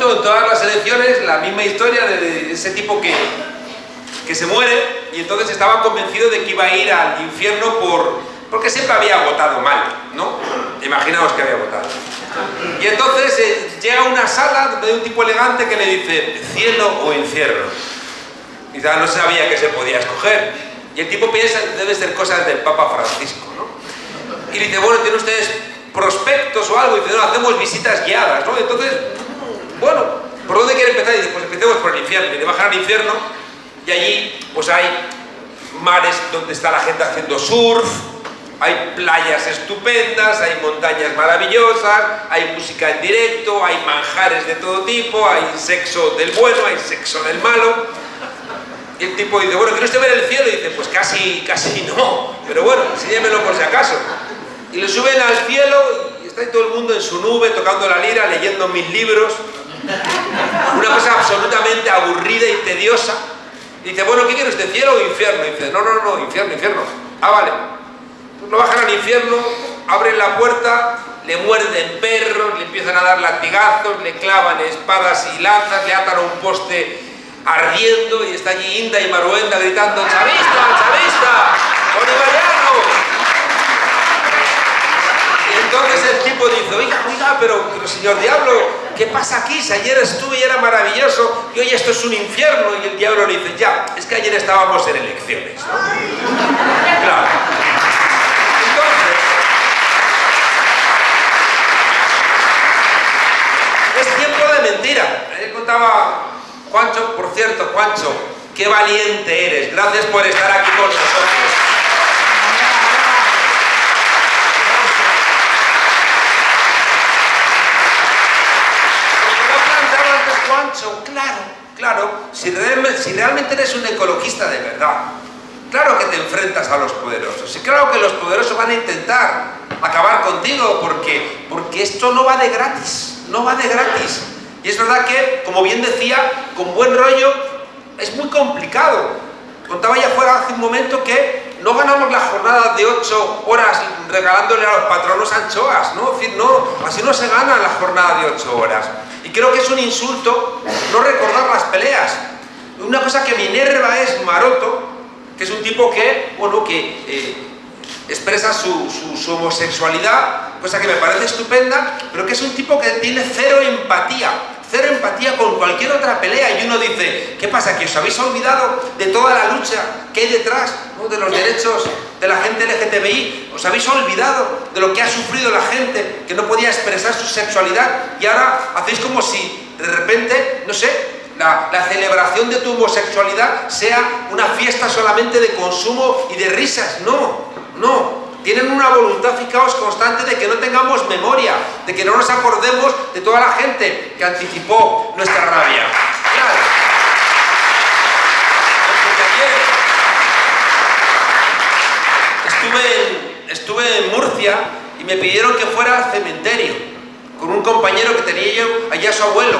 En todas las elecciones la misma historia de ese tipo que, que se muere y entonces estaba convencido de que iba a ir al infierno por, porque siempre había votado mal, ¿no? Imaginaos que había votado. Y entonces eh, llega a una sala de un tipo elegante que le dice, cielo o infierno. Ya no sabía que se podía escoger. Y el tipo piensa, debe ser cosas del Papa Francisco, ¿no? Y le dice, bueno, ¿tienen ustedes prospectos o algo? Y dice, no, hacemos visitas guiadas, ¿no? Entonces, bueno, ¿por dónde quiere empezar? Y dice, pues empecemos por el infierno. Y le bajan al infierno y allí, pues hay mares donde está la gente haciendo surf, hay playas estupendas, hay montañas maravillosas, hay música en directo, hay manjares de todo tipo, hay sexo del bueno, hay sexo del malo. Y el tipo dice, bueno, ¿quiere usted ver el cielo? Y dice, pues casi, casi no, pero bueno, enséñemelo por si acaso. Y le suben al cielo y está todo el mundo en su nube, tocando la lira, leyendo mil libros. Una cosa absolutamente aburrida y tediosa. Dice, bueno, ¿qué quiere usted, cielo o infierno? Y dice, no, no, no, infierno, infierno. Ah, vale. Pues lo bajan al infierno, abren la puerta, le muerden perros, le empiezan a dar latigazos, le clavan espadas y lanzas, le atan a un poste ardiendo y está allí Inda y Maruenda gritando ¡Chavista, chavista! ¡Bolivariano! Y entonces el tipo dice, oiga, oiga, pero señor diablo, ¿qué pasa aquí? Si ayer estuve y era maravilloso y hoy esto es un infierno. Y el diablo le dice, ya, es que ayer estábamos en elecciones. Claro. Entonces, es tiempo de mentira. Ayer contaba Juancho, por cierto, Juancho, qué valiente eres. Gracias por estar aquí con nosotros. Claro, claro, si realmente eres un ecologista de verdad, claro que te enfrentas a los poderosos, y claro que los poderosos van a intentar acabar contigo, porque, porque esto no va de gratis, no va de gratis. Y es verdad que, como bien decía, con buen rollo es muy complicado. Contaba ya fuera hace un momento que no ganamos la jornada de 8 horas regalándole a los patronos anchoas, ¿no? No, así no se gana la jornada de 8 horas. Y creo que es un insulto no recordar las peleas. Una cosa que me enerva es Maroto, que es un tipo que, bueno, que eh, expresa su, homosexualidad, cosa que me parece estupenda, pero que es un tipo que tiene cero empatía, cero empatía con cualquier otra pelea. Y uno dice, ¿qué pasa? ¿Que os habéis olvidado de toda la lucha que hay detrás de los derechos de la gente LGTBI? ¿Os habéis olvidado de lo que ha sufrido la gente que no podía expresar su sexualidad? Y ahora hacéis como si de repente, no sé, la, la, celebración de tu homosexualidad sea una fiesta solamente de consumo y de risas. No, no. Tienen una voluntad, fijaos, constante de que no tengamos memoria, de que no nos acordemos de toda la gente que anticipó nuestra rabia. Claro. Estuve en, estuve en Murcia y me pidieron que fuera al cementerio con un compañero que tenía yo allá su abuelo.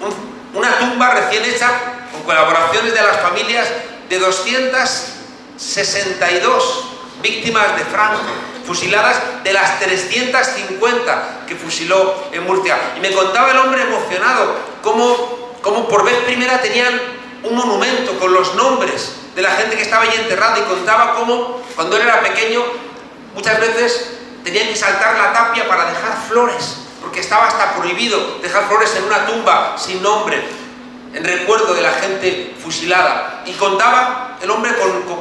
Un, una tumba recién hecha con colaboraciones de las familias de 262 víctimas de Franco, fusiladas de las 350 que fusiló en Murcia. Y me contaba el hombre emocionado cómo, cómo por vez primera tenían un monumento con los nombres de la gente que estaba allí enterrada y contaba cómo cuando él era pequeño muchas veces tenían que saltar la tapia para dejar flores porque estaba hasta prohibido dejar flores en una tumba sin nombre, en recuerdo de la gente fusilada. Y contaba el hombre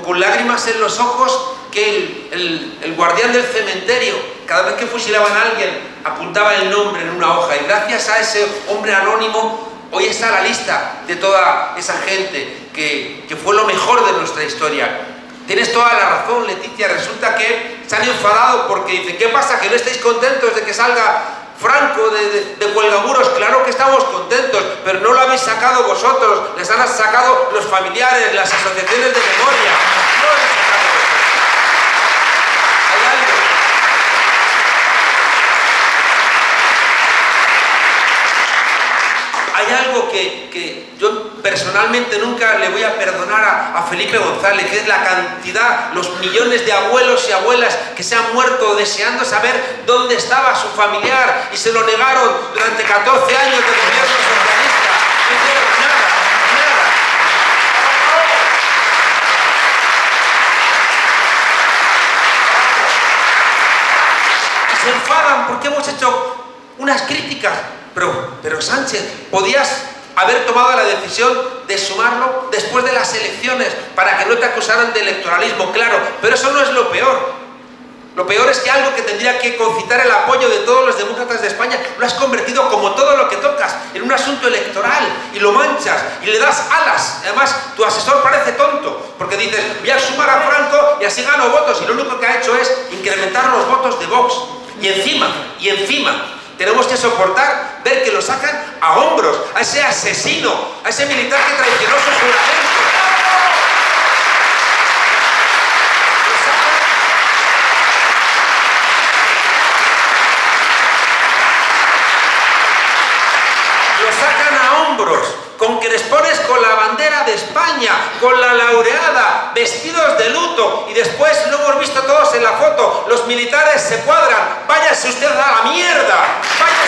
con, lágrimas en los ojos que el, guardián del cementerio, cada vez que fusilaban a alguien, apuntaba el nombre en una hoja. Y gracias a ese hombre anónimo, hoy está la lista de toda esa gente que, que fue lo mejor de nuestra historia. Tienes toda la razón, Leticia. Resulta que se han enfadado porque dicen, ¿qué pasa? ¿Que no estáis contentos de que salga Franco de, de, Cuelgamuros? Claro que estamos contentos, pero no lo habéis sacado vosotros, les han sacado los familiares, las asociaciones de memoria. hay algo que, yo personalmente nunca le voy a perdonar a, Felipe González, que es la cantidad, los millones de abuelos y abuelas que se han muerto deseando saber dónde estaba su familiar y se lo negaron durante 14 años de gobierno socialista. Se enfadan porque hemos hecho unas críticas pero, pero Sánchez, podías haber tomado la decisión de sumarlo después de las elecciones para que no te acusaran de electoralismo, claro, pero eso no es lo peor. Lo peor es que algo que tendría que concitar el apoyo de todos los demócratas de España lo has convertido, como todo lo que tocas, en un asunto electoral y lo manchas y le das alas. Además, tu asesor parece tonto porque dices, voy a sumar a Franco y así gano votos y lo único que ha hecho es incrementar los votos de Vox. Y encima, y encima, tenemos que soportar ver que lo sacan a hombros, a ese asesino, a ese militar que traicionó su juramento. Lo sacan a hombros con que les pones con la bandera de España, con la laureada, vestidos de luto, y después lo hemos visto todos en la foto, los militares se cuadran, váyase usted a la mierda, váyase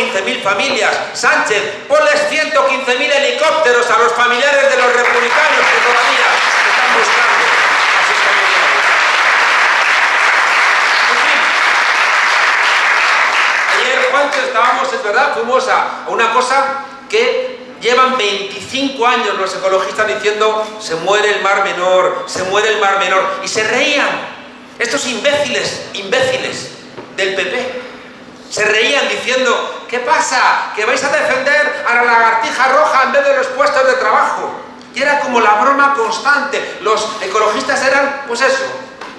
115.000 familias. Sánchez, ponles 115.000 helicópteros a los familiares de los republicanos que todavía están buscando. Así está muy bien. En fin, ayer, Juancho, estábamos, es verdad, fuimos a una cosa que llevan 25 años los ecologistas diciendo se muere el mar menor, se muere el mar menor, y se reían estos imbéciles, imbéciles del PP, se reían diciendo, ¿qué pasa? ¿Que vais a defender a la lagartija roja en vez de los puestos de trabajo? Y era como la broma constante. Los ecologistas eran, pues eso,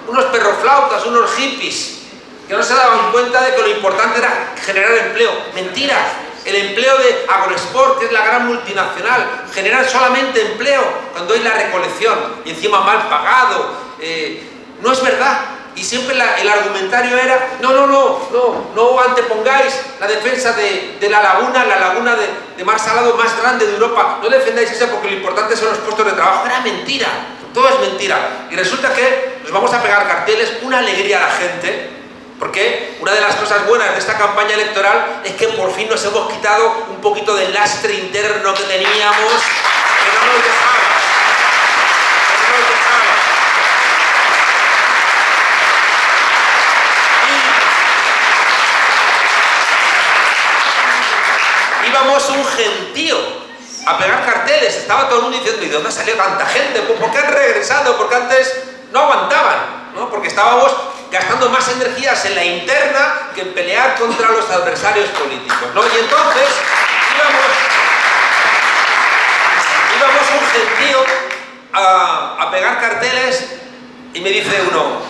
unos perroflautas, unos hippies, que no se daban cuenta de que lo importante era generar empleo. Mentira. El empleo de Agrosport, que es la gran multinacional, generar solamente empleo cuando hay la recolección y encima mal pagado. Eh, no es verdad y siempre el argumentario era, no, no, no, no, no antepongáis la defensa de, la laguna, la laguna de, mar salado más grande de Europa, no defendáis eso porque lo importante son los puestos de trabajo. Era mentira, todo es mentira. Y resulta que nos vamos a pegar carteles, una alegría a la gente, porque una de las cosas buenas de esta campaña electoral es que por fin nos hemos quitado un poquito del lastre interno que teníamos. Íbamos un gentío a pegar carteles, estaba todo el mundo diciendo, ¿y de dónde salió tanta gente? Pues ¿Por qué han regresado? Porque antes no aguantaban, ¿no? Porque estábamos gastando más energías en la interna que en pelear contra los adversarios políticos, ¿no? Y entonces íbamos, íbamos un gentío a, a pegar carteles y me dice uno,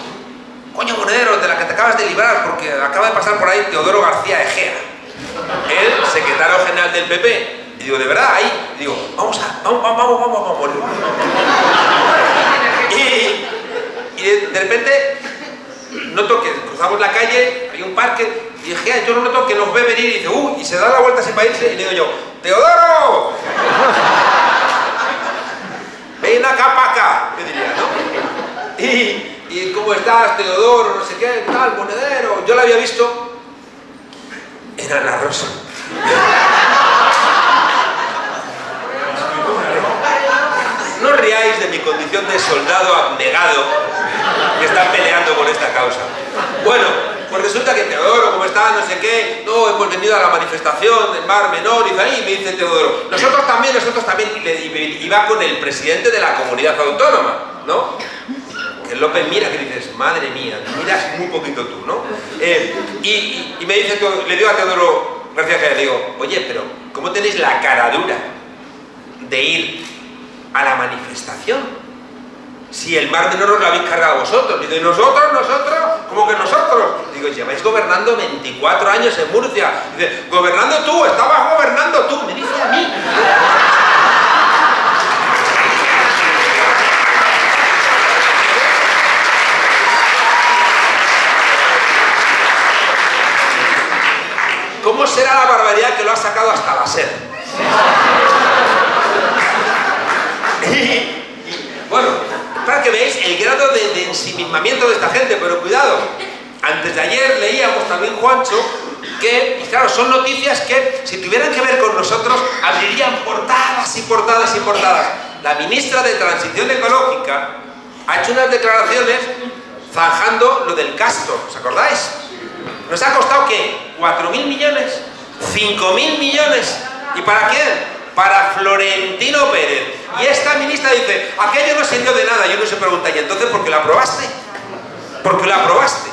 coño monedero, de la que te acabas de librar, porque acaba de pasar por ahí Teodoro García Egea el secretario general del PP. Y digo, ¿de verdad? Ahí. Y digo, vamos a, vamos, vamos, vamos, vamos, vamos. Y, y de, repente noto que cruzamos la calle, hay un parque, y dije, yo no noto que nos ve venir y dice, uh, y se da la vuelta sin país y le digo yo, ¡Teodoro! Ven acá para acá, diría, ¿no? Y, y ¿cómo estás, Teodoro? No sé qué, tal, monedero. Yo la había visto era la rosa. No riáis de mi condición de soldado abnegado que está peleando por esta causa. Bueno, pues resulta que Teodoro, como está, no sé qué, no, hemos venido a la manifestación del Mar Menor, y, ahí me dice Teodoro, nosotros también, nosotros también, y, y va con el presidente de la comunidad autónoma, ¿no? Que López mira que dices, madre mía, miras muy poquito tú, ¿no? Y, me dice, le digo a Teodoro García le digo, oye, pero ¿cómo tenéis la cara dura de ir a la manifestación? si el mar menor os lo habéis cargado vosotros. Digo, ¿y nosotros, nosotros? ¿Cómo que nosotros? Digo, lleváis gobernando 24 años en Murcia. Dice, gobernando tú, estabas gobernando tú. Me dice a mí. ¿Cómo será la barbaridad que lo ha sacado hasta la sed? bueno, para que veáis el grado de, ensimismamiento de esta gente, pero cuidado, antes de ayer leíamos también, Juancho, que, y claro, son noticias que, si tuvieran que ver con nosotros, abrirían portadas y portadas y portadas. La ministra de Transición Ecológica ha hecho unas declaraciones zanjando lo del Castro, ¿os acordáis? ¿Nos ha costado qué? ¿4.000 millones? ¿5.000 millones? ¿Y para quién? para Florentino Pérez. Y esta ministra dice, aquello no sirvió de nada. Y uno se pregunta, ¿y entonces por qué lo aprobaste? ¿Por qué lo aprobaste?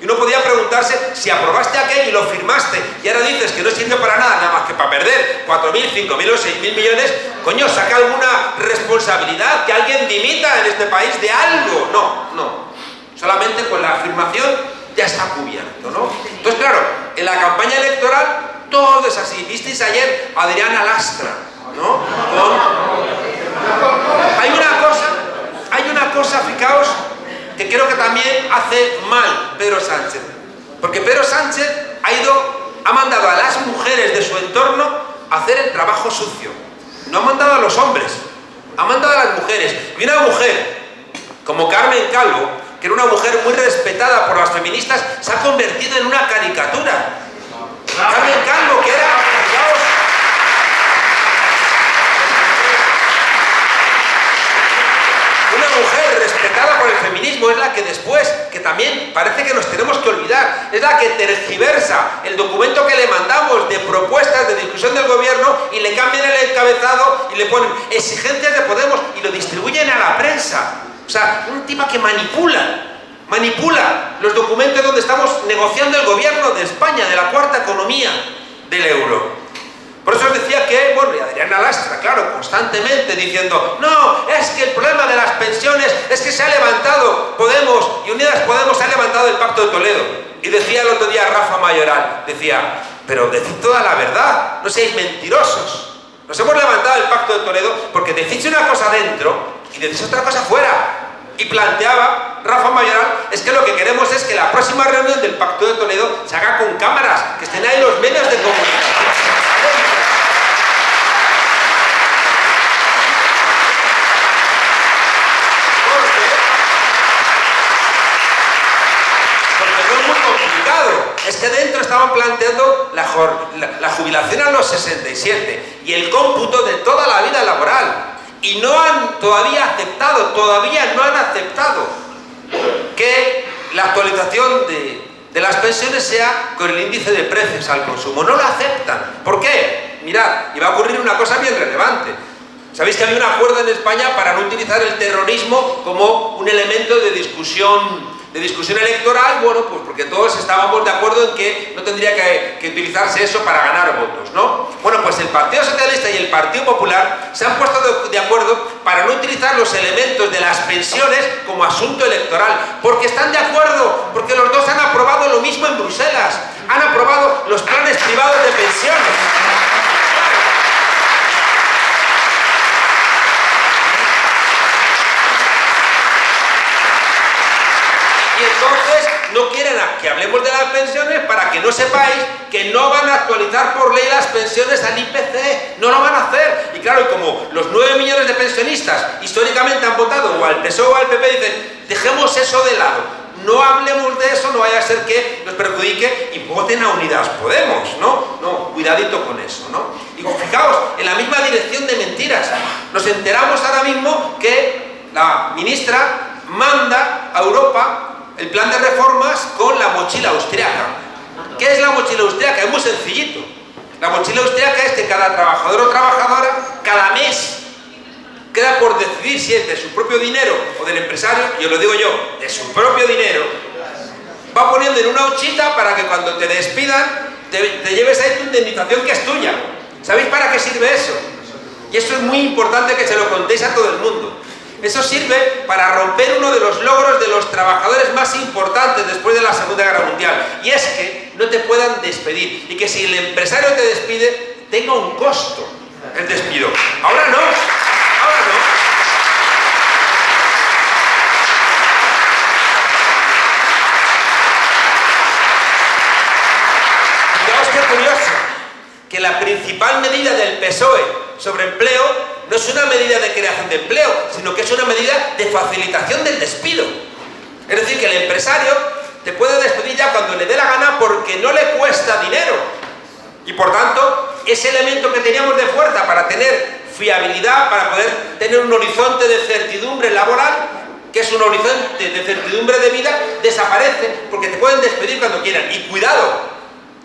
Y uno podía preguntarse si aprobaste aquello y lo firmaste y ahora dices que no sirve para nada, nada más que para perder 4.000, 5.000 o 6.000 millones, coño, saca alguna responsabilidad, que alguien dimita en este país de algo. No, no. Solamente con la afirmación ya está cubierto, ¿no? Entonces, claro, en la campaña electoral todo es así. ¿Visteis ayer Adriana Lastra? ¿No? Hay una cosa, hay una cosa, fijaos, que creo que también hace mal Pedro Sánchez. Porque Pedro Sánchez ha ido, ha mandado a las mujeres de su entorno a hacer el trabajo sucio. No ha mandado a los hombres, ha mandado a las mujeres. Y una mujer como Carmen Calvo, que era una mujer muy respetada por las feministas, se ha convertido en una caricatura. Carmen Calvo, que era, una mujer respetada por el feminismo, es la que después, que también parece que nos tenemos que olvidar, es la que tergiversa el documento que le mandamos de propuestas de discusión del gobierno y le cambian el encabezado y le ponen exigencias de Podemos y lo distribuyen a la prensa. O sea, un tipo que manipula manipula los documentos donde estamos negociando el gobierno de España, de la cuarta economía del euro. Por eso decía que, bueno, y Adriana Lastra, claro, constantemente diciendo no, es que el problema de las pensiones es que se ha levantado Podemos y Unidas Podemos se ha levantado el Pacto de Toledo. Y decía el otro día Rafa Mayoral, decía, pero decid toda la verdad, no seáis mentirosos. Nos hemos levantado el Pacto de Toledo porque decís una cosa dentro y decís otra cosa fuera y planteaba Rafa Mayoral es que lo que queremos es que la próxima reunión del Pacto de Toledo se haga con cámaras, que estén ahí los medios de comunicación. es que dentro estaban planteando la, la, jubilación a los 67 y el cómputo de toda la vida laboral y no han todavía aceptado, todavía no han aceptado que la actualización de, las pensiones sea con el índice de precios al consumo. No lo aceptan. ¿Por qué? Mirad, y a ocurrir una cosa bien relevante. Sabéis que había un acuerdo en España para no utilizar el terrorismo como un elemento de discusión de discusión electoral, bueno, pues porque todos estábamos de acuerdo en que no tendría que, utilizarse eso para ganar votos, ¿no? Bueno, pues el Partido Socialista y el Partido Popular se han puesto de, acuerdo para no utilizar los elementos de las pensiones como asunto electoral, porque están de acuerdo, porque los dos han aprobado lo mismo en Bruselas, han aprobado los planes privados de pensiones. Entonces no quieren que hablemos de las pensiones para que no sepáis que no van a actualizar por ley las pensiones al IPC, no lo van a hacer. Y claro, como los 9 millones de pensionistas históricamente han votado o al PSOE o al PP, dicen, dejemos eso de lado. No hablemos de eso, no vaya a ser que nos perjudique y voten a Unidas Podemos, ¿no? No, cuidadito con eso, ¿no? Y fijaos, en la misma dirección de mentiras. Nos enteramos ahora mismo que la ministra manda a Europa el plan de reformas con la mochila austriaca. ¿Qué es la mochila austríaca? Es muy sencillito. La mochila austríaca es que cada trabajador o trabajadora, cada mes, queda por decidir si es de su propio dinero o del empresario, y os lo digo yo, de su propio dinero, va poniendo en una huchita para que cuando te despidan te, te lleves ahí tu indemnización que es tuya. ¿Sabéis para qué sirve eso? Y eso es muy importante que se lo contéis a todo el mundo. Eso sirve para romper uno de los logros de los trabajadores más importantes después de la Segunda Guerra Mundial. Y es que no te puedan despedir. Y que si el empresario te despide, tenga un costo el despido. Ahora no. Ahora no. Que la principal medida del PSOE sobre empleo no es una medida de creación de empleo, sino que es una medida de facilitación del despido. Es decir, que el empresario te puede despedir ya cuando le dé la gana porque no le cuesta dinero. Y por tanto, ese elemento que teníamos de fuerza para tener fiabilidad, para poder tener un horizonte de certidumbre laboral, que es un horizonte de certidumbre de vida, desaparece porque te pueden despedir cuando quieran. Y cuidado,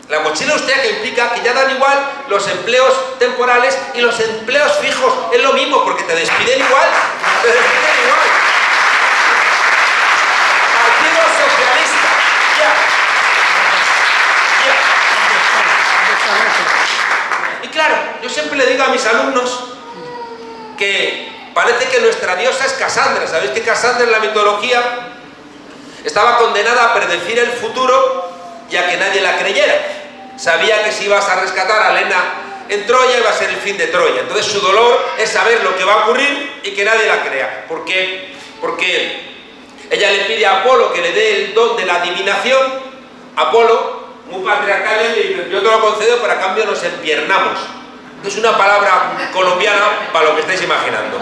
la mochila austríaca implica que ya dan igual los empleos temporales y los empleos fijos. Es lo mismo, porque te despiden igual. Te despiden igual. Partido Socialista. Y claro, yo siempre le digo a mis alumnos que parece que nuestra diosa es Cassandra. ¿Sabéis que Cassandra en la mitología estaba condenada a predecir el futuro y a que nadie la creyera? Sabía que si ibas a rescatar a Lena en Troya iba a ser el fin de Troya. Entonces su dolor es saber lo que va a ocurrir y que nadie la crea. ¿Por qué? Porque ella le pide a Apolo que le dé el don de la adivinación. Apolo, muy patriarcal, le dice, yo te lo concedo, pero a cambio nos empiernamos. Es una palabra colombiana para lo que estáis imaginando.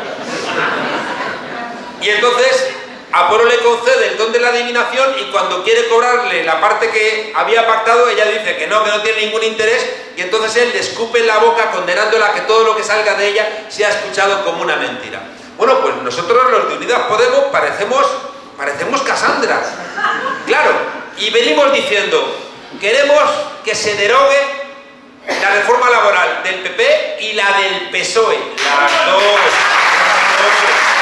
Y entonces Apolo le concede el don de la adivinación y cuando quiere cobrarle la parte que había pactado, ella dice que no, que no tiene ningún interés y entonces él le escupe en la boca condenándola a que todo lo que salga de ella sea escuchado como una mentira. Bueno, pues nosotros los de Unidas Podemos parecemos, parecemos Casandra. Claro, y venimos diciendo, queremos que se derogue la reforma laboral del PP y la del PSOE. Las dos. Las dos.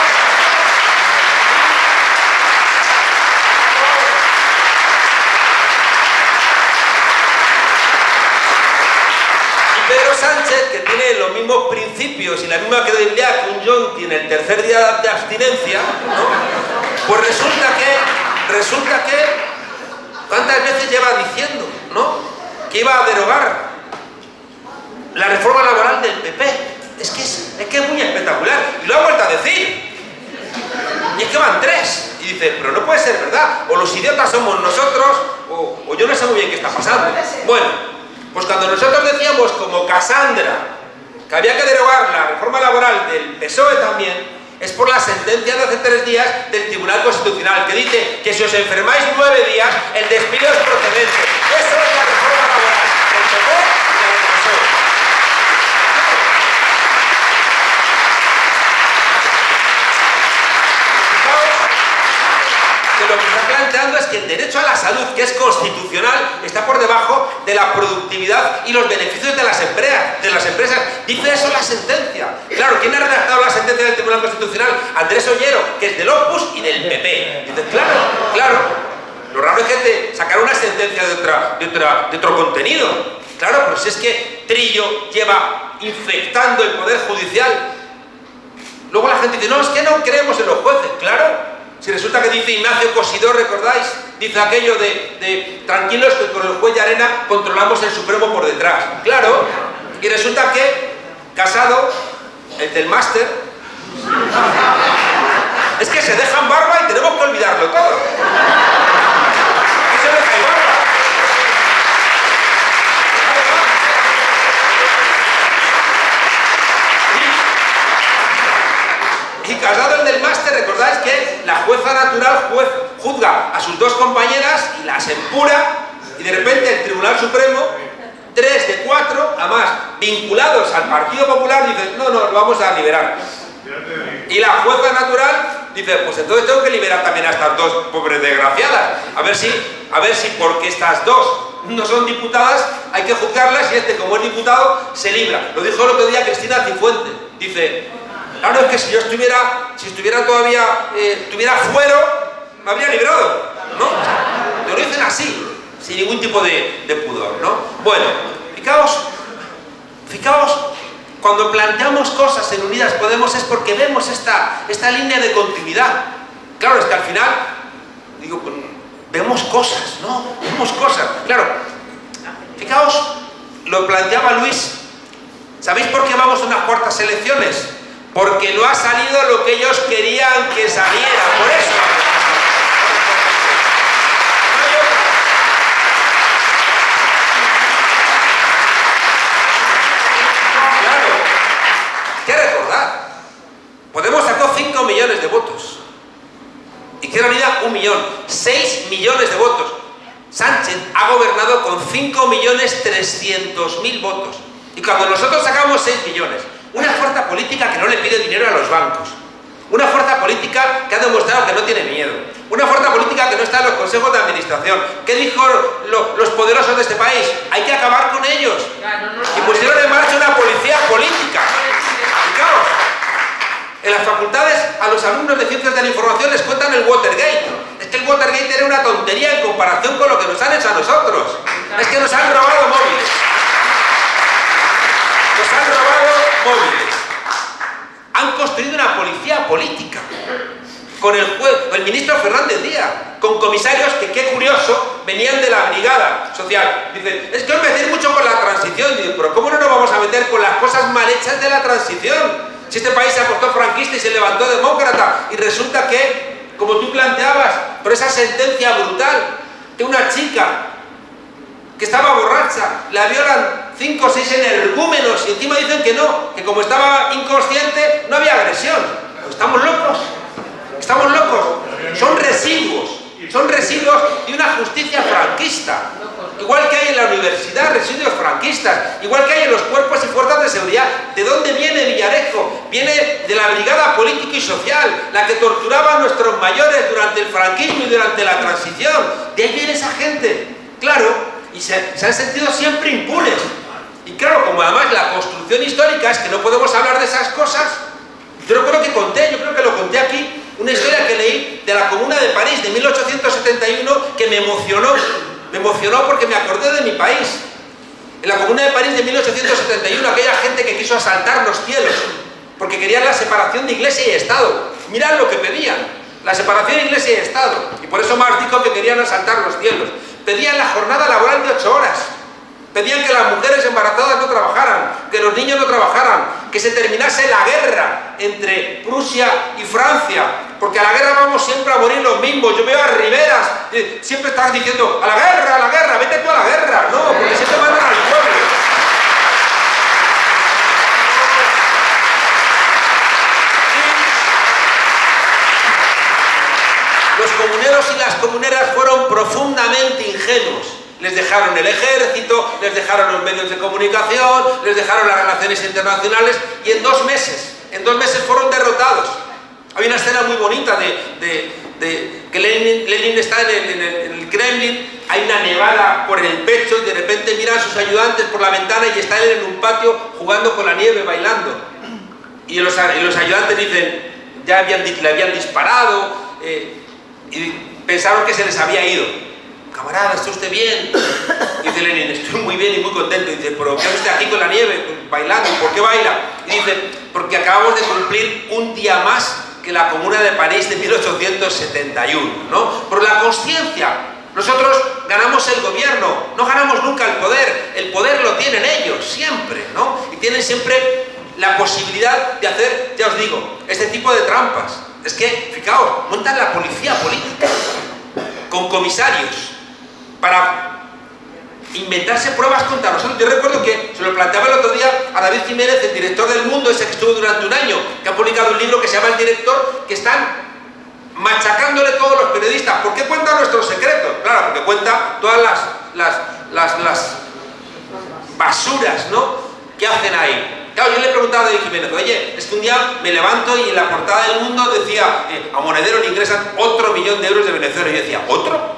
Que tiene los mismos principios y la misma credibilidad que un John tiene el tercer día de abstinencia, ¿no? pues resulta que, resulta que, ¿cuántas veces lleva diciendo, ¿no? Que iba a derogar la reforma laboral del PP. Es que es, es que es muy espectacular. Y lo ha vuelto a decir. Y es que van tres. Y dice, pero no puede ser verdad. O los idiotas somos nosotros, o, o yo no sé muy bien qué está pasando. Bueno, pues cuando nosotros decíamos como Casandra que había que derogar la reforma laboral del PSOE también, es por la sentencia de hace tres días del Tribunal Constitucional, que dice que si os enfermáis nueve días, el despido es procedente. Eso es la reforma laboral del PP y del PSOE. Que el derecho a la salud, que es constitucional, está por debajo de la productividad y los beneficios de las empresas. De las empresas. Dice eso la sentencia. Claro, ¿quién ha redactado la sentencia del Tribunal Constitucional? Andrés Ollero, que es del Opus y del PP. Dice, claro, claro. Lo raro es que sacar una sentencia de, otra, de, otro contenido. Claro, pero si es que Trillo lleva infectando el Poder Judicial. Luego la gente dice, no, es que no creemos en los jueces. Claro, si resulta que dice Ignacio Cosidor, ¿recordáis? Dice aquello de, de, tranquilos que con el juez de arena controlamos el Supremo por detrás. Claro, y resulta que Casado, el del máster, es que se dejan barba y tenemos que olvidarlo todo. ¿Qué se deja barba? Y Casado, el del máster, recordáis que la jueza natural juzga a sus dos compañeras y las empura y de repente el Tribunal Supremo, tres de cuatro, además vinculados al Partido Popular, dice, no, no, lo vamos a liberar. Y la jueza natural dice, pues entonces tengo que liberar también a estas dos pobres desgraciadas. A ver si, a ver si porque estas dos no son diputadas, hay que juzgarlas y este, como es diputado, se libra. Lo dijo el otro día Cristina Cifuente. Dice, claro, es que si yo estuviera, si estuviera todavía, eh, tuviera fuero, me habría librado, ¿no? Te lo dicen así, sin ningún tipo de, pudor, ¿no? Bueno, fijaos, fijaos, cuando planteamos cosas en Unidas Podemos es porque vemos esta, esta línea de continuidad. Claro, es que al final, digo, vemos cosas, ¿no? Vemos cosas. Claro, fijaos, lo planteaba Luis. ¿Sabéis por qué vamos a unas cuartas elecciones? Porque no ha salido lo que ellos querían que saliera. Por eso. Claro. ¿Qué recordar? Podemos sacó 5 millones de votos. Izquierda Unida, un millón. 6 millones de votos. Sánchez ha gobernado con 5.300.000 votos. Y cuando nosotros sacamos 6 millones, una fuerza política que no le pide dinero a los bancos, una fuerza política que ha demostrado que no tiene miedo, una fuerza política que no está en los consejos de administración. ¿Qué dijo lo, los poderosos de este país? Hay que acabar con ellos. Y pusieron en marcha una policía política. Fijaos, en las facultades a los alumnos de ciencias de la información les cuentan el Watergate. Es que el Watergate era una tontería en comparación con lo que nos han hecho a nosotros. Es que nos han robado móviles. Nos han robado Han construido una policía política. Con el, juez, el ministro Fernández Díaz, con comisarios que, qué curioso, venían de la brigada social. Dicen, es que os metéis mucho con la transición. Digo, pero ¿cómo no nos vamos a meter con las cosas mal hechas de la transición? Si este país se acostó franquista y se levantó demócrata y resulta que, como tú planteabas, por esa sentencia brutal de una chica que estaba borracha, la violan cinco o seis energúmenos y encima dicen que no, que como estaba inconsciente no había agresión. ¿Estamos locos? ¿Estamos locos? Son residuos, son residuos de una justicia franquista. Igual que hay en la universidad residuos franquistas, igual que hay en los cuerpos y fuerzas de seguridad. ¿De dónde viene Villarejo? Viene de la brigada política y social, la que torturaba a nuestros mayores durante el franquismo y durante la transición. De ahí viene esa gente. Claro, y se, se han sentido siempre impunes. Y claro, como además la construcción histórica es que no podemos hablar de esas cosas, yo recuerdo que conté, yo creo que lo conté aquí, una historia que leí de la Comuna de París de 1871 que me emocionó me emocionó porque me acordé de mi país. En la Comuna de París de 1871, aquella gente que quiso asaltar los cielos, porque querían la separación de Iglesia y Estado. Mirad lo que pedían, la separación de Iglesia y Estado. Y por eso Marx dijo que querían asaltar los cielos. Pedían la jornada laboral de ocho horas. Pedían que las mujeres embarazadas no trabajaran, que los niños no trabajaran, que se terminase la guerra entre Prusia y Francia, porque a la guerra vamos siempre a morir los mismos. Yo veo a Riveras, eh, siempre están diciendo, a la guerra, a la guerra, vete tú a la guerra. No, porque siempre mandan al pueblo. Los comuneros y las comuneras fueron profundamente ingenuos. Les dejaron el ejército, les dejaron los medios de comunicación, les dejaron las relaciones internacionales y en dos meses, en dos meses fueron derrotados. Hay una escena muy bonita de, que Lenin, está en el, Kremlin, hay una nevada por el pecho y de repente miran a sus ayudantes por la ventana y está él en un patio jugando con la nieve, bailando. Y los, ayudantes dicen, ya le habían disparado eh, y pensaron que se les había ido. Camarada, ¿está usted bien? Dice Lenin, estoy muy bien y muy contento. Dice, ¿pero qué hace usted aquí con la nieve, bailando? ¿Por qué baila? Y dice, porque acabamos de cumplir un día más que la Comuna de París de 1871, ¿no? Por la conciencia. Nosotros ganamos el gobierno, no ganamos nunca el poder. El poder lo tienen ellos, siempre, ¿no? Y tienen siempre la posibilidad de hacer, ya os digo, este tipo de trampas. Es que, fijaos, montan la policía política con comisarios para inventarse pruebas contra nosotros. Yo recuerdo que se lo planteaba el otro día a David Jiménez, el director del Mundo, ese que estuvo durante un año, que ha publicado un libro que se llama El Director, que están machacándole todos los periodistas. ¿Por qué cuenta nuestros secretos? Claro, porque cuenta todas las, basuras ¿no? que hacen ahí. Claro, yo le he preguntado a David Jiménez, oye, es que un día me levanto y en la portada del mundo decía, eh, a Monedero le ingresan otro millón de euros de Venezuela. Y yo decía, ¿otro?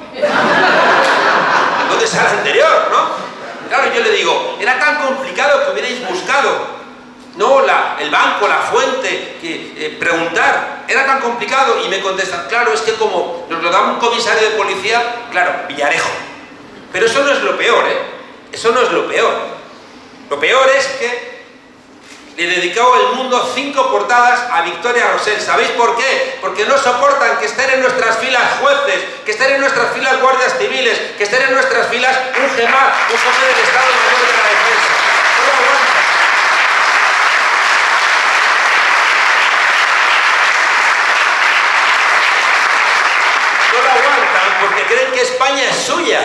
¿Dónde contestar al anterior, ¿no? Claro, yo le digo, era tan complicado que hubierais buscado no la, el banco, la fuente, que eh, preguntar, era tan complicado y me contestan, claro, es que como nos lo da un comisario de policía, claro, Villarejo. Pero eso no es lo peor, ¿eh? Eso no es lo peor. Lo peor es que le dedicó el mundo cinco portadas a Victoria Rosell. ¿Sabéis por qué? Porque no soportan que estén en nuestras filas jueces, que estén en nuestras filas guardias civiles, que estén en nuestras filas un GEMAR, un jefe del Estado Mayor de la Defensa. No aguantan. No lo aguantan porque creen que España es suya.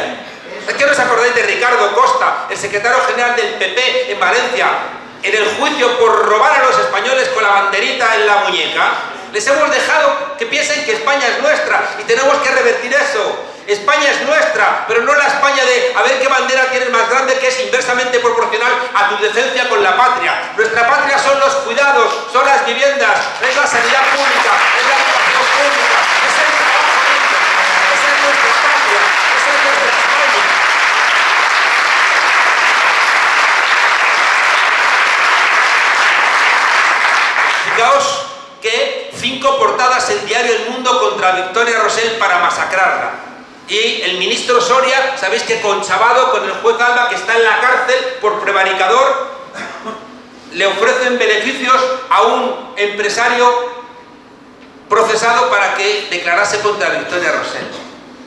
¿Es que os acordáis de Ricardo Costa, el secretario general del PP en Valencia, en el juicio por robar a los españoles con la banderita en la muñeca? Les hemos dejado que piensen que España es nuestra y tenemos que revertir eso. España es nuestra, pero no la España de a ver qué bandera tienes más grande que es inversamente proporcional a tu decencia con la patria. Nuestra patria son los cuidados, son las viviendas, es la sanidad pública, es la educación pública, es el trabajo digno. Esa es nuestra patria, esa es nuestra España. Fijaos que cinco portadas en Diario El Mundo contra Victoria Rosell para masacrarla. Y el ministro Soria, sabéis que conchabado con el juez Alba, que está en la cárcel por prevaricador, le ofrecen beneficios a un empresario procesado para que declarase contra Victoria Rosell.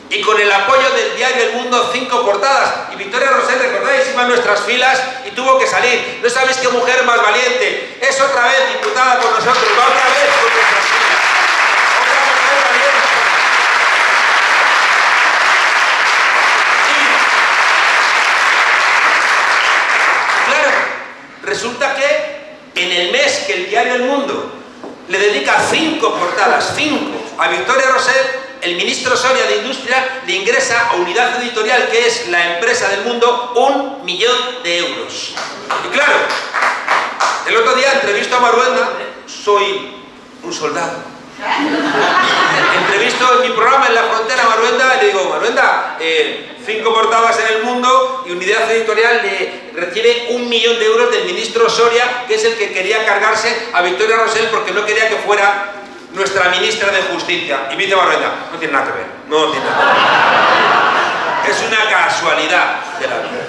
Y con el apoyo del diario El Mundo, cinco portadas. Y Victoria Rosell, recordáis, iba a nuestras filas y tuvo que salir. ¿No sabéis qué mujer más valiente? Es otra vez diputada con nosotros, va otra vez con nuestras filas. Otra mujer valiente. Claro, resulta que en el mes que el diario El Mundo le dedica cinco portadas, cinco, a Victoria Rosell, el ministro Soria de Industria le ingresa a Unidad Editorial, que es la empresa del mundo, un millón de euros. Y claro, el otro día entrevisto a Maruenda, soy un soldado. Entrevisto en mi programa en la frontera a Maruenda y le digo, Maruenda, eh, cinco portadas en el mundo y Unidad Editorial le recibe un millón de euros del ministro Soria, que es el que quería cargarse a Victoria Rosell porque no quería que fuera nuestra ministra de Justicia. Y Maruenda, no tiene nada que ver, no tiene nada que ver. Es una casualidad de la vida.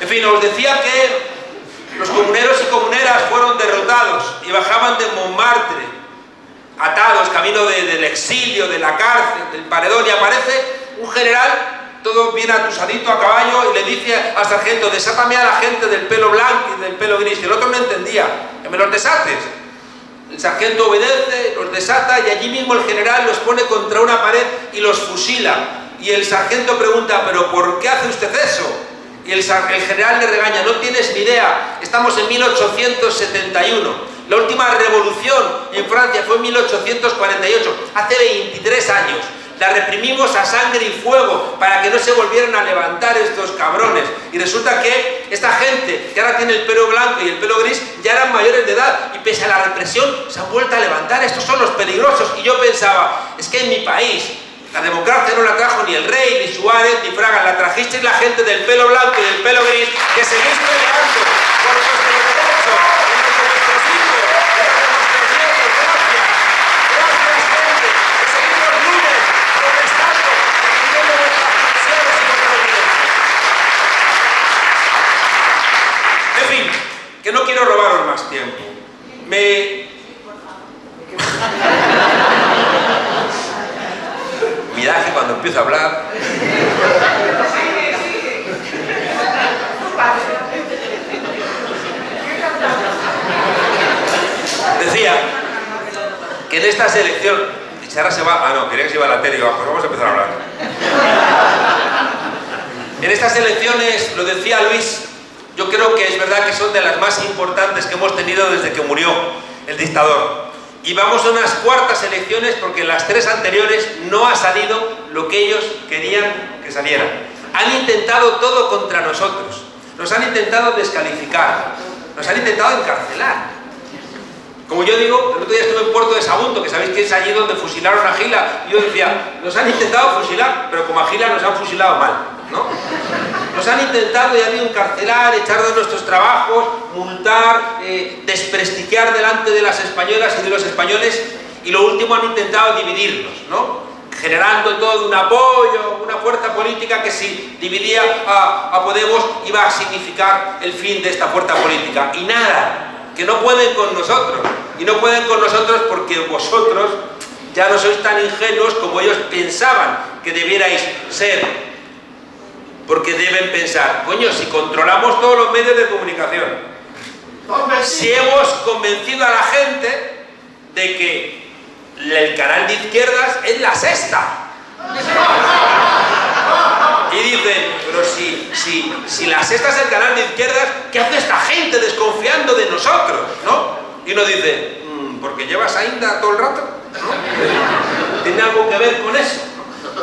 En fin, os decía que los comuneros y comuneras fueron derrotados y bajaban de Montmartre, atados, camino de, del exilio, de la cárcel, del paredón, y aparece un general todo bien atusadito a caballo y le dice al sargento, desátame a la gente del pelo blanco y del pelo gris. Y el otro no entendía, que me los desates. El sargento obedece, los desata y allí mismo el general los pone contra una pared y los fusila. Y el sargento pregunta, ¿pero por qué hace usted eso? Y el, general le regaña, no tienes ni idea, estamos en 1871. La última revolución en Francia fue en 1848, hace 23 años. La reprimimos a sangre y fuego para que no se volvieran a levantar estos cabrones. Y resulta que esta gente que ahora tiene el pelo blanco y el pelo gris ya eran mayores de edad y pese a la represión se han vuelto a levantar. Estos son los peligrosos. Y yo pensaba, es que en mi país la democracia no la trajo ni el rey, ni Suárez, ni Fraga, la trajisteis la gente del pelo blanco y del pelo gris que seguís peleando por nuestros derechos, por nuestros hijos, por nuestros nietos. Gracias. Gracias, gente. Que seguimos lunes protestando, defendiendo nuestras pensiones y nuestros derechos. En fin, que no quiero robaros más tiempo. Me... Mirad que cuando empiezo a hablar... Decía que en esta selección... Y ahora se va... Ah, no, quería que se iba a la tele y digo, pues vamos a empezar a hablar. En estas elecciones, lo decía Luis, yo creo que es verdad que son de las más importantes que hemos tenido desde que murió el dictador. Y vamos a unas cuartas elecciones porque en las tres anteriores no ha salido lo que ellos querían que saliera. Han intentado todo contra nosotros. Nos han intentado descalificar. Nos han intentado encarcelar. Como yo digo, el otro día estuve en Puerto de Sagunto, que sabéis que es allí donde fusilaron a Gila, y yo decía, nos han intentado fusilar, pero como a Gila nos han fusilado mal, ¿no? Nos han intentado, ya digo, encarcelar, echar de nuestros trabajos, multar, eh, desprestigiar delante de las españolas y de los españoles y lo último han intentado dividirnos, ¿no? generando todo un apoyo, una fuerza política que si dividía a, a, Podemos iba a significar el fin de esta fuerza política. Y nada, que no pueden con nosotros. Y no pueden con nosotros porque vosotros ya no sois tan ingenuos como ellos pensaban que debierais ser. Porque deben pensar, coño, si controlamos todos los medios de comunicación, si hemos convencido a la gente de que el canal de izquierdas es la sexta. Y dicen, pero si, si, si la sexta es el canal de izquierdas, ¿qué hace esta gente desconfiando de nosotros? ¿no? Y uno dice, mmm, porque llevas a Inda todo el rato. ¿no? ¿Tiene algo que ver con eso?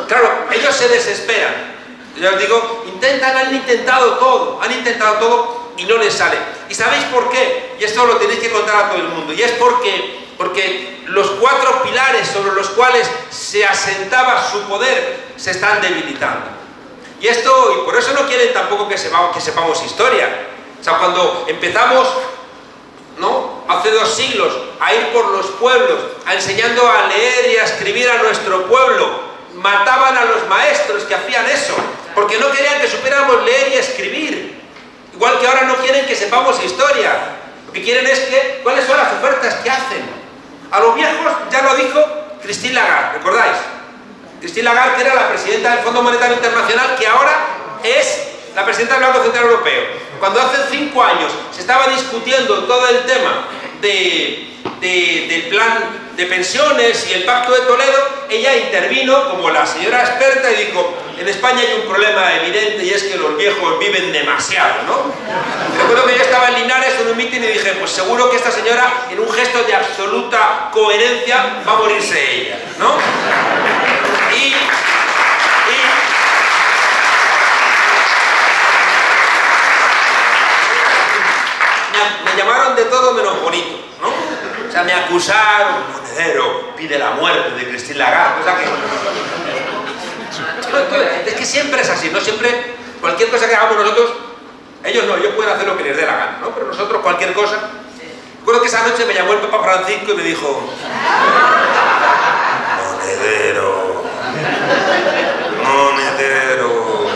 Claro, ellos se desesperan. Ya os digo, intentan, han intentado todo, han intentado todo y no les sale. ¿Y sabéis por qué? Y esto lo tenéis que contar a todo el mundo. Y es porque, porque los cuatro pilares sobre los cuales se asentaba su poder se están debilitando. Y esto, y por eso no quieren tampoco que sepamos, que sepamos historia. O sea, cuando empezamos, ¿no? Hace dos siglos, a ir por los pueblos, a enseñando a leer y a escribir a nuestro pueblo, mataban a los maestros que hacían eso, porque no querían que supiéramos leer y escribir. Igual que ahora no quieren que sepamos historia. Lo que quieren es que, ¿cuáles son las ofertas que hacen? A los viejos ya lo dijo Christine Lagarde, ¿recordáis? Christine Lagarde, que era la presidenta del Fondo Monetario Internacional, que ahora es la presidenta del Banco Central Europeo. Cuando hace cinco años se estaba discutiendo todo el tema de, de, del plan de pensiones y el pacto de Toledo, ella intervino como la señora experta y dijo, en España hay un problema evidente y es que los viejos viven demasiado, ¿no? Recuerdo que yo estaba en Linares en un mitin y dije, pues seguro que esta señora, en un gesto de absoluta coherencia, va a morirse ella, ¿no? Y, y me, llamaron de todo menos bonito. O sea, me acusaron, monedero, pide la muerte de Christine Lagarde, o sea que... Es que siempre es así, ¿no? Siempre, cualquier cosa que hagamos nosotros, ellos no, ellos pueden hacer lo que les dé la gana, ¿no? Pero nosotros cualquier cosa... Recuerdo que esa noche me llamó el Papa Francisco y me dijo... Monedero... Monedero...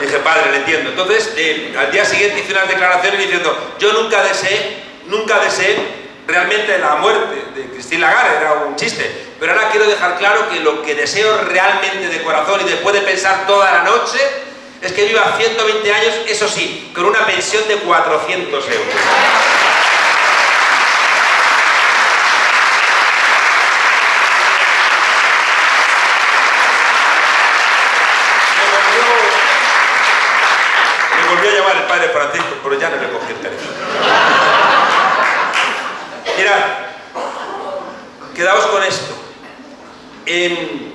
Dije, padre, le entiendo. Entonces, eh, al día siguiente hice unas declaraciones diciendo, yo nunca deseé, nunca deseé realmente la muerte de Christine Lagarde, era un chiste. Pero ahora quiero dejar claro que lo que deseo realmente de corazón y después de pensar toda la noche es que viva 120 años, eso sí, con una pensión de 400 euros. Me volvió a llamar el padre Francisco, pero ya no le cogí el teléfono. Mirad, quedaos con esto. En,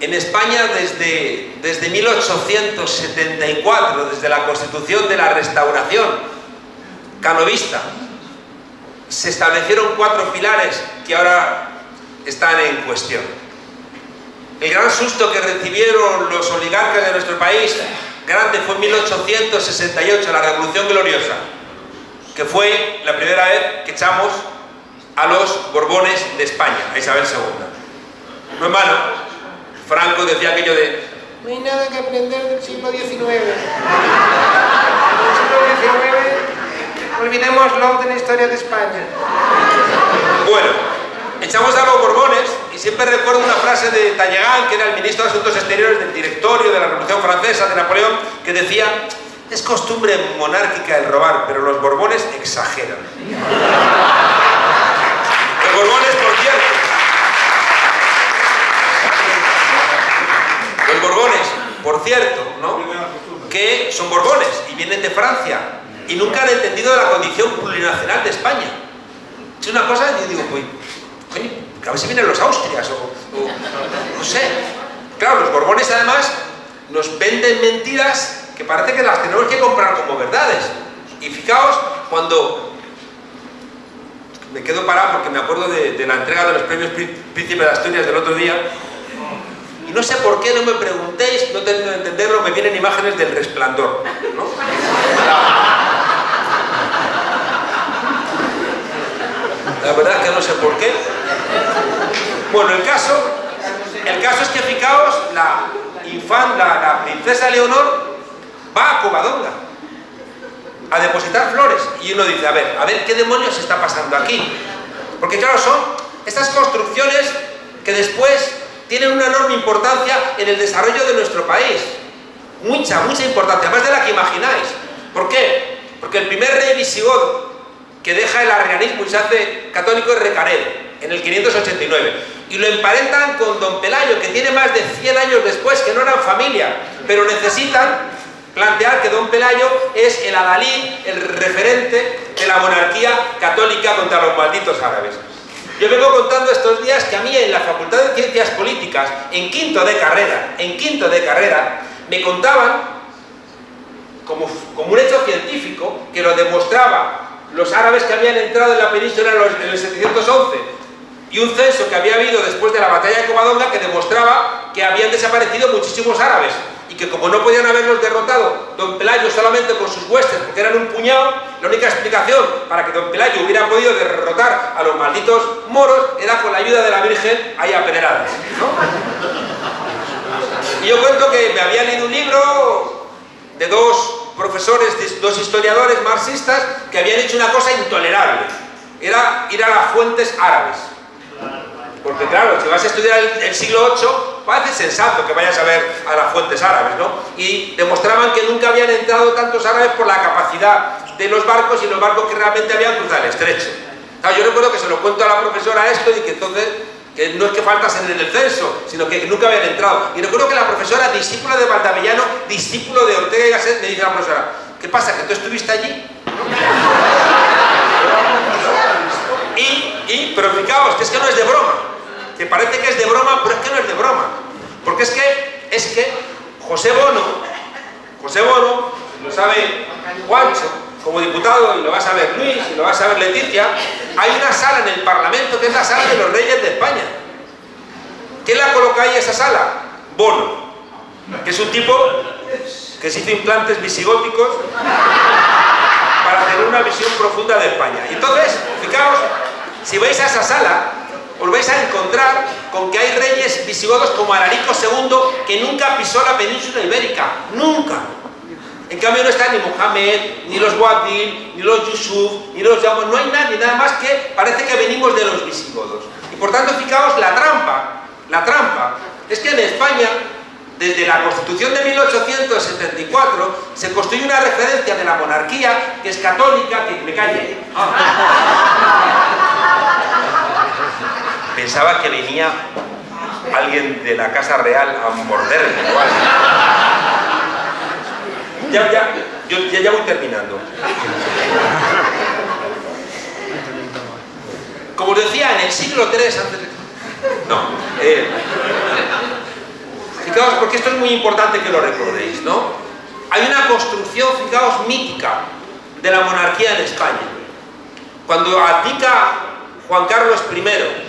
en España desde, desde 1874, desde la constitución de la restauración canovista, se establecieron cuatro pilares que ahora están en cuestión. El gran susto que recibieron los oligarcas de nuestro país, grande, fue en 1868, la Revolución Gloriosa, que fue la primera vez que echamos a los Borbones de España, a Isabel II. No es malo. Franco decía aquello de no hay nada que aprender del siglo XIX. Del siglo XIX, olvidémoslo de la historia de España. Bueno, echamos a los Borbones y siempre recuerdo una frase de Talleyrand, que era el ministro de Asuntos Exteriores del directorio de la Revolución Francesa, de Napoleón, que decía, es costumbre monárquica el robar, pero los Borbones exageran. Los Borbones, por cierto, los Borbones, por cierto, ¿no? Que son Borbones y vienen de Francia y nunca han entendido la condición plurinacional de España. Es una cosa, yo digo, pues, que a ver si vienen los Austrias o, no sé. Claro, los Borbones además nos venden mentiras que parece que las tenemos que comprar como verdades. Y fijaos, cuando me quedo parado porque me acuerdo de, la entrega de los premios Príncipe de Asturias del otro día, no sé por qué, no me preguntéis, no tengo que entenderlo, me vienen imágenes del resplandor, ¿no? La verdad que no sé por qué. Bueno, el caso, el caso es que fijaos, la infanta, la princesa Leonor, va a Covadonga a depositar flores. Y uno dice, a ver, a ver qué demonios está pasando aquí. Porque claro, son estas construcciones que después tienen una enorme importancia en el desarrollo de nuestro país. Mucha, mucha importancia, más de la que imagináis. ¿Por qué? Porque el primer rey visigodo que deja el arrianismo y se hace católico es Recaredo, en el 589. Y lo emparentan con Don Pelayo, que tiene más de 100 años después, que no eran familia, pero necesitan plantear que Don Pelayo es el adalid, el referente de la monarquía católica contra los malditos árabes. Yo vengo contando estos días que a mí en la Facultad de Ciencias Políticas, en quinto de carrera, en quinto de carrera, me contaban, como, un hecho científico, que lo demostraba los árabes que habían entrado en la península en el 711 y un censo que había habido después de la batalla de Covadonga que demostraba que habían desaparecido muchísimos árabes y que como no podían haberlos derrotado Don Pelayo solamente con sus huestes porque eran un puñado, la única explicación para que Don Pelayo hubiera podido derrotar a los malditos moros era con la ayuda de la Virgen ahí ¿no? Y yo cuento que me había leído un libro de dos profesores, dos historiadores marxistas que habían hecho una cosa intolerable, era ir a las fuentes árabes. Porque claro, si vas a estudiar el, siglo VIII, parece sensato que vayas a ver a las fuentes árabes, ¿no? Y demostraban que nunca habían entrado tantos árabes por la capacidad de los barcos y los barcos que realmente habían cruzado el estrecho. yo recuerdo que se lo cuento a la profesora esto y que entonces que no es que faltasen en el censo, sino que nunca habían entrado. Y recuerdo que la profesora, discípula de Valdavellano, discípulo de Ortega y Gasset, me dice a la profesora, ¿qué pasa, que tú estuviste allí? y, y, pero fijaos, que es que no es de broma, que parece que es de broma, pero es que no es de broma. Porque es que, es que José Bono, José Bono, lo sabe Juancho, como diputado, y lo va a saber Luis, y lo va a saber Leticia, hay una sala en el Parlamento que es la sala de los reyes de España. ¿Quién la coloca ahí esa sala? Bono, que es un tipo que se hizo implantes visigóticos para tener una visión profunda de España. Y entonces, fijaos, si vais a esa sala, os vais a encontrar con que hay reyes visigodos como Alarico II, que nunca pisó la península ibérica, nunca. En cambio no está ni Mohamed, ni los Wadil, ni los Yusuf, ni los Yamos, no hay nadie, nada más que parece que venimos de los visigodos. Y por tanto, fijaos, la trampa, la trampa, es que en España, desde la Constitución de 1874, se construye una referencia de la monarquía que es católica, que me calle. Pensaba que venía alguien de la Casa Real a morderme ya, ya, yo ya, voy terminando. Como os decía, en el siglo III antes. No. Eh, fijaos, porque esto es muy importante que lo recordéis, ¿no? Hay una construcción, fijaos, mítica de la monarquía en España. Cuando abdica Juan Carlos I,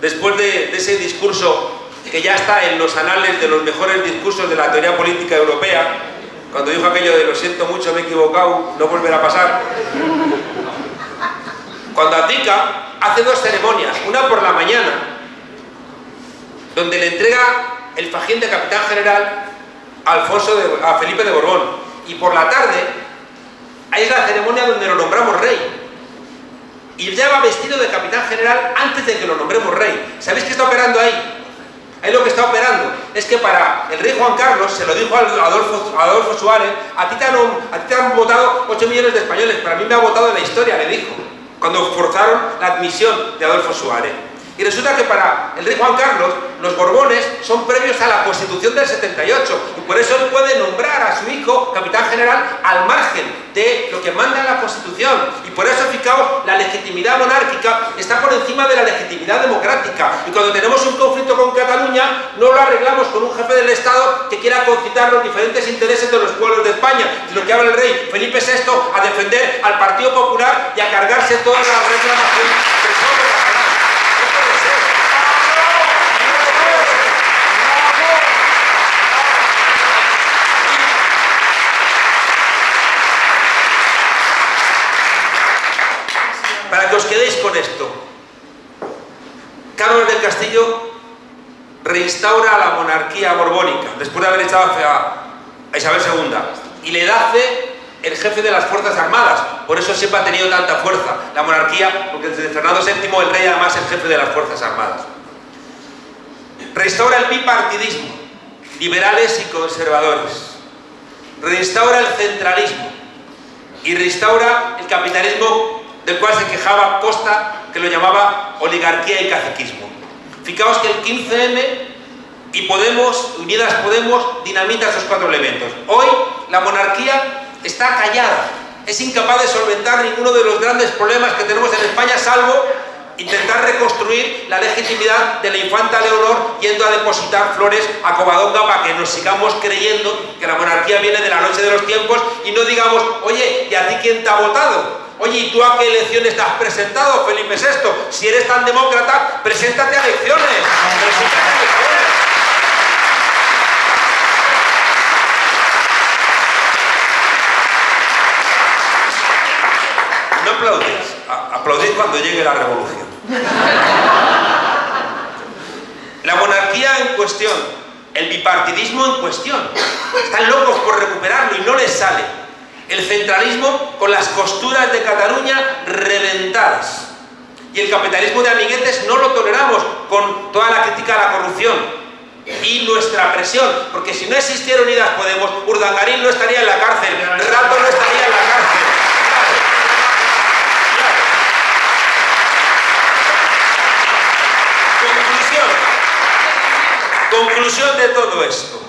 después de, ese discurso que ya está en los anales de los mejores discursos de la teoría política europea, cuando dijo aquello de lo siento mucho, me he equivocado, no volverá a pasar. Cuando abdica, hace dos ceremonias, una por la mañana, donde le entrega el fajín de capitán general a, Alfonso a Felipe de Borbón, y por la tarde, es la ceremonia donde lo nombramos rey. Y ya va vestido de capitán general antes de que lo nombremos rey. ¿Sabéis qué está operando ahí? Ahí lo que está operando es que para el rey Juan Carlos, se lo dijo a Adolfo, Suárez, a ti, te han, a ti te han votado 8 millones de españoles, pero a mí me ha votado en la historia, le dijo, cuando forzaron la admisión de Adolfo Suárez. Y resulta que para el rey Juan Carlos, los Borbones son previos a la Constitución del 78 y por eso él puede nombrar a su hijo capitán general al margen de lo que manda la Constitución. Y por eso, fijaos, la legitimidad monárquica está por encima de la legitimidad democrática. Y cuando tenemos un conflicto con Cataluña, no lo arreglamos con un jefe del Estado que quiera concitar los diferentes intereses de los pueblos de España, sino que habla el rey Felipe VI a defender al Partido Popular y a cargarse todas las reclamaciones de quedéis con esto. Carlos del Castillo reinstaura la monarquía borbónica, después de haber echado a Isabel II, y le hace el jefe de las Fuerzas Armadas. Por eso siempre ha tenido tanta fuerza la monarquía, porque desde Fernando VII el rey además es el jefe de las Fuerzas Armadas. Restaura el bipartidismo, liberales y conservadores. Reinstaura el centralismo y restaura el capitalismo del cual se quejaba Costa, que lo llamaba oligarquía y caciquismo. Fijaos que el 15M y Podemos, Unidas Podemos, dinamita esos cuatro elementos. Hoy la monarquía está callada, es incapaz de solventar ninguno de los grandes problemas que tenemos en España, salvo intentar reconstruir la legitimidad de la infanta Leonor yendo a depositar flores a Covadonga para que nos sigamos creyendo que la monarquía viene de la noche de los tiempos y no digamos, oye, ¿y a ti quién te ha votado? Oye, ¿y tú a qué elecciones te has presentado, Felipe VI? Si eres tan demócrata, preséntate a elecciones. Preséntate a elecciones. No aplaudís, aplaudís cuando llegue la revolución. La monarquía en cuestión, el bipartidismo en cuestión. Están locos por recuperarlo y no les sale. El centralismo con las costuras de Cataluña reventadas. Y el capitalismo de amiguetes no lo toleramos con toda la crítica a la corrupción y nuestra presión, porque si no existiera Unidas Podemos, Urdangarín no estaría en la cárcel, Rato no estaría en la cárcel. Conclusión de todo esto.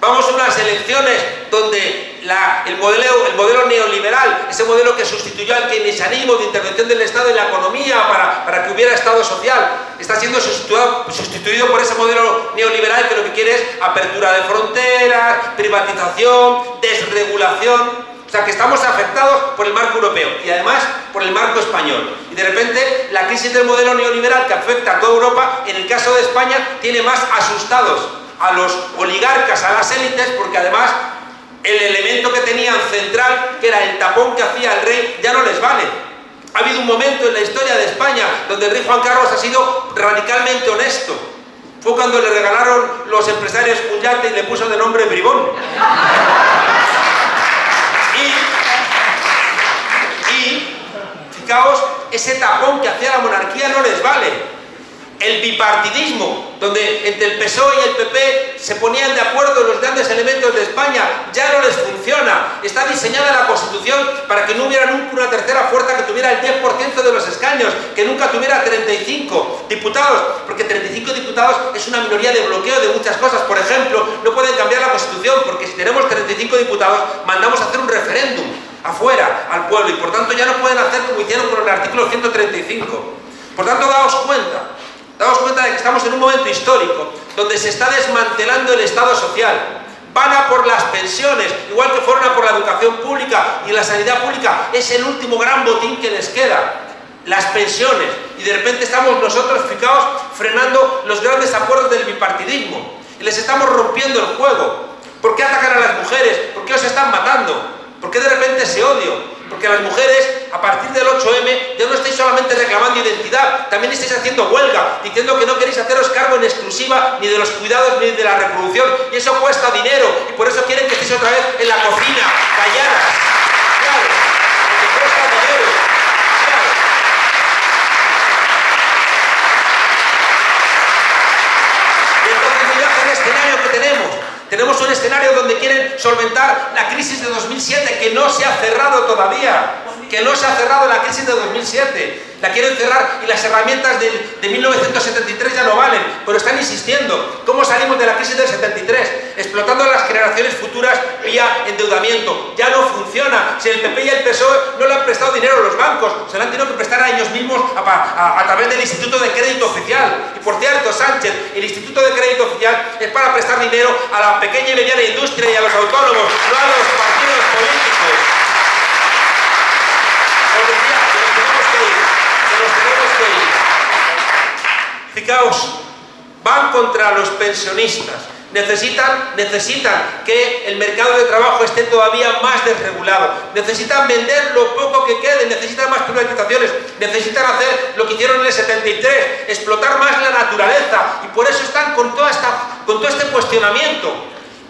Vamos a unas elecciones donde el, modelo, el modelo neoliberal, ese modelo que sustituyó al keynesianismo de intervención del Estado en la economía para, para que hubiera Estado social, está siendo sustituido, sustituido por ese modelo neoliberal que lo que quiere es apertura de fronteras, privatización, desregulación. O sea, que estamos afectados por el marco europeo y además por el marco español. Y de repente la crisis del modelo neoliberal que afecta a toda Europa, en el caso de España, tiene más asustados a los oligarcas, a las élites, porque además el elemento que tenían central, que era el tapón que hacía el rey, ya no les vale. Ha habido un momento en la historia de España donde el rey Juan Carlos ha sido radicalmente honesto. Fue cuando le regalaron los empresarios un yate y le puso de nombre Bribón. Y, fijaos, ese tapón que hacía la monarquía no les vale. El bipartidismo, donde entre el PSOE y el PP se ponían de acuerdo los grandes elementos de España, ya no les funciona. Está diseñada la Constitución para que no hubiera nunca una tercera fuerza que tuviera el 10% de los escaños, que nunca tuviera 35 diputados, porque 35 diputados es una minoría de bloqueo de muchas cosas. Por ejemplo, no pueden cambiar la Constitución, porque si tenemos 35 diputados, mandamos a hacer un referéndum afuera, al pueblo, y por tanto ya no pueden hacer como hicieron con el artículo 135. Por tanto, daos cuenta, daos cuenta de que estamos en un momento histórico donde se está desmantelando el Estado social. Van a por las pensiones, igual que fueron a por la educación pública y la sanidad pública. Es el último gran botín que les queda. Las pensiones. Y de repente estamos nosotros, fijaos, frenando los grandes acuerdos del bipartidismo. Y les estamos rompiendo el juego. ¿Por qué atacan a las mujeres? ¿Por qué os están matando? ¿Por qué de repente ese odio? Porque las mujeres, a partir del 8M, ya no estáis solamente reclamando identidad, también estáis haciendo huelga, diciendo que no queréis haceros cargo en exclusiva ni de los cuidados ni de la reproducción, y eso cuesta dinero, y por eso quieren que estéis otra vez en la cocina, calladas. Claro, porque cuesta dinero. Y el escenario que tenemos. Tenemos un escenario donde quieren solventar la crisis de 2007 que no se ha cerrado todavía, que no se ha cerrado la crisis de 2007. La quieren cerrar y las herramientas de, de 1973 ya no valen, pero están insistiendo. ¿Cómo salimos de la crisis del 73? Explotando a las generaciones futuras vía endeudamiento. Ya no funciona. Si el PP y el PSOE no le han prestado dinero a los bancos, se lo han tenido que prestar a ellos mismos a, a través del Instituto de Crédito Oficial. Y por cierto, Sánchez, el Instituto de Crédito Oficial es para prestar dinero a la pequeña y mediana industria y a los autónomos, no a los partidos políticos. Os decía que nos tenemos que ir, que nos tenemos que ir. Fijaos, van contra los pensionistas, Necesitan, que el mercado de trabajo esté todavía más desregulado. Necesitan vender lo poco que quede, necesitan más privatizaciones, necesitan hacer lo que hicieron en el 73, explotar más la naturaleza. Y por eso están con, con todo este cuestionamiento.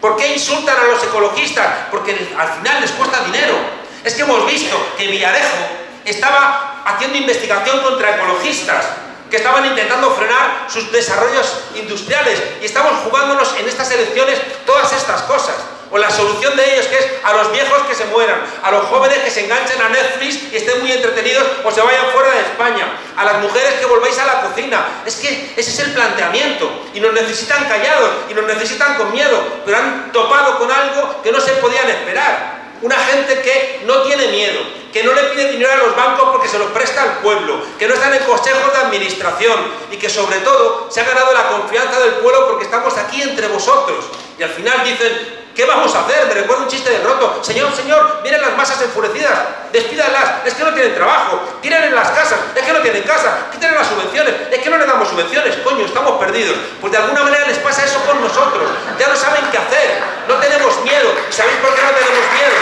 ¿Por qué insultan a los ecologistas? Porque al final les cuesta dinero. Es que hemos visto que Villarejo estaba haciendo investigación contra ecologistas que estaban intentando frenar sus desarrollos industriales y estamos jugándonos en estas elecciones todas estas cosas. O la solución de ellos que es a los viejos que se mueran, a los jóvenes que se enganchen a Netflix y estén muy entretenidos o se vayan fuera de España, a las mujeres que volváis a la cocina. Es que ese es el planteamiento y nos necesitan callados y nos necesitan con miedo, pero han topado con algo que no se podían esperar. Una gente que no tiene miedo, que no le pide dinero a los bancos porque se lo presta al pueblo, que no están en consejos de administración y que sobre todo se ha ganado la confianza del pueblo porque estamos aquí entre vosotros. Y al final dicen, ¿qué vamos a hacer? Me recuerdo un chiste de roto. Señor, señor, miren las masas enfurecidas, despídalas, es que no tienen trabajo, tienen en las casas, es que no tienen casa, quiten las subvenciones, es que no le damos subvenciones, coño, estamos perdidos. Pues de alguna manera les pasa eso con nosotros, ya no saben qué hacer, no tenemos miedo. ¿Y sabéis por qué no tenemos miedo?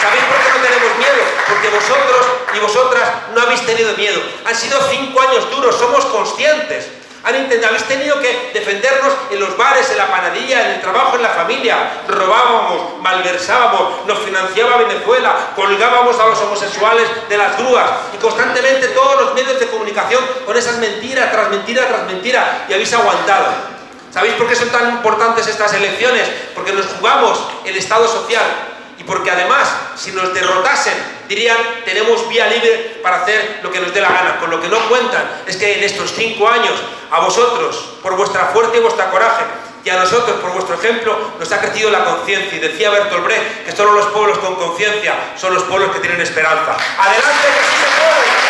¿Sabéis por qué no tenemos miedo? Porque vosotros y vosotras no habéis tenido miedo. Han sido cinco años duros, somos conscientes. Han intentado, habéis tenido que defendernos en los bares, en la panadilla, en el trabajo, en la familia. Robábamos, malversábamos, nos financiaba Venezuela, colgábamos a los homosexuales de las grúas y constantemente todos los medios de comunicación con esas mentiras tras mentira tras mentira y habéis aguantado. ¿Sabéis por qué son tan importantes estas elecciones? Porque nos jugamos el Estado social, y porque además, si nos derrotasen, dirían, tenemos vía libre para hacer lo que nos dé la gana. Con lo que no cuentan es que en estos cinco años, a vosotros, por vuestra fuerza y vuestra coraje, y a nosotros, por vuestro ejemplo, nos ha crecido la conciencia. Y decía Bertolt Brecht que solo los pueblos con conciencia son los pueblos que tienen esperanza. ¡Adelante, que sí se puede!